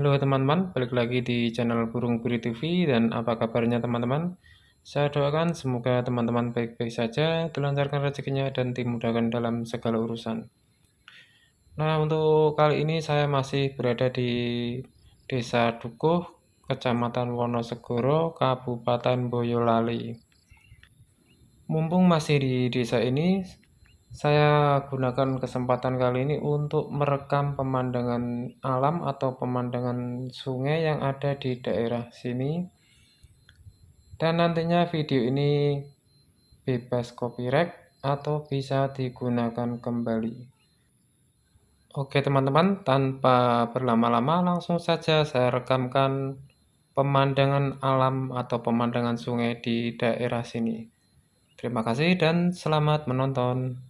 Halo teman-teman, balik lagi di channel Burung Puri TV dan apa kabarnya teman-teman? Saya doakan semoga teman-teman baik-baik saja, dilancarkan rezekinya dan dimudahkan dalam segala urusan. Nah, untuk kali ini saya masih berada di Desa Dukuh, Kecamatan Wonosegoro, Kabupaten Boyolali. Mumpung masih di desa ini, saya gunakan kesempatan kali ini untuk merekam pemandangan alam atau pemandangan sungai yang ada di daerah sini. Dan nantinya video ini bebas copyright atau bisa digunakan kembali. Oke teman-teman, tanpa berlama-lama langsung saja saya rekamkan pemandangan alam atau pemandangan sungai di daerah sini. Terima kasih dan selamat menonton.